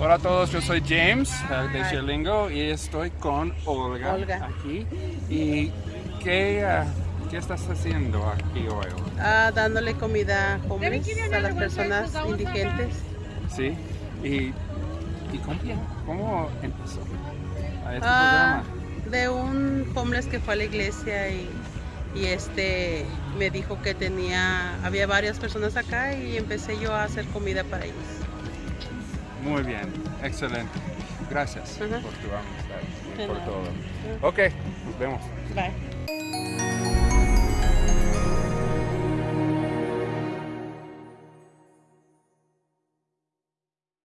Hola a todos, yo soy James uh, de Hi. Chilingo y estoy con Olga, Olga. aquí. ¿Y qué, uh, qué estás haciendo aquí hoy? Ah, dándole comida homeless a las personas indigentes. ¿Sí? ¿Y, y cómo, cómo empezó a este Ah, programa? de un homeless que fue a la iglesia y, y este me dijo que tenía, había varias personas acá y empecé yo a hacer comida para ellos. Muy bien, excelente. Gracias por tu amistad y por todo. Ok, nos vemos. Bye.